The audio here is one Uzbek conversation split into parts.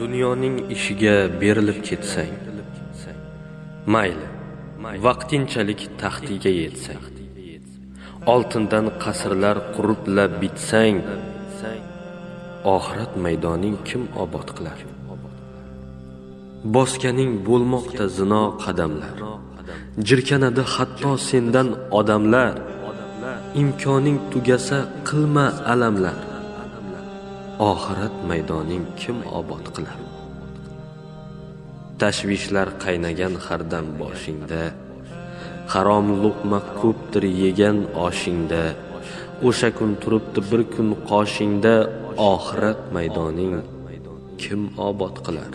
dunyoning ishiga berilib ketsang mayli vaqtinchalik taxtiga yetsang. Oltindan qasrlar quriblab bitsang oxirat maydoning kim obod qilar? Bosganing bo'lmoqda zino qadamlar jirkanadi hatto sendan odamlar. Imkoning tugasa qilma alamlar. Oxirat maydoning kim obod qilar? Tashvishlar qaynagan hardam boshingda harom luqma ko'pdir yegan oshingda o'sha kun turibdi bir kun qoshingda oxirat maydoning kim obod qilar?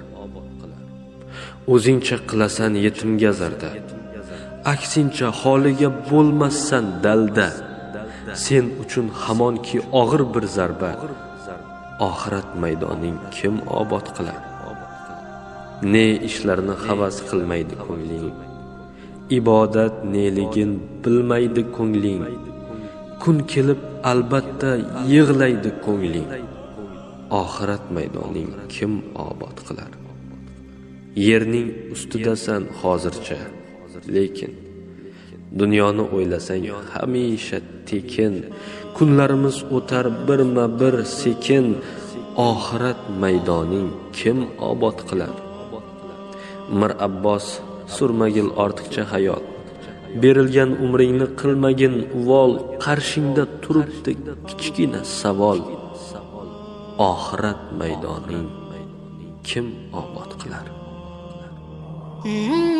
O'zingcha qilasan yetimga zarda aksincha holiga bo'lmassan dalda. Sen uchun hamonki og'ir bir zarba oxirat maydoning kim obod qilar ne ishlarni havas qilmaydi ko'ngling? Ibodat neligin bilmaydi ko'ngling? Kun kelib albatta yig'laydi ko'ngling? Oxirat maydoning kim obod qilar yerning ustidasan hozircha lekin dunyoni o'ylasang hamisha tekin. Kunlarimiz o'tar birma bir sekin. Oxirat maydoning kim obod qilar mir abbos surmagil ortiqcha hayot. Berilgan umringni qilmagin uvol qarshingda turibdi kichkina savol. Oxirat maydoning kim obod qilar? Mm-hmm.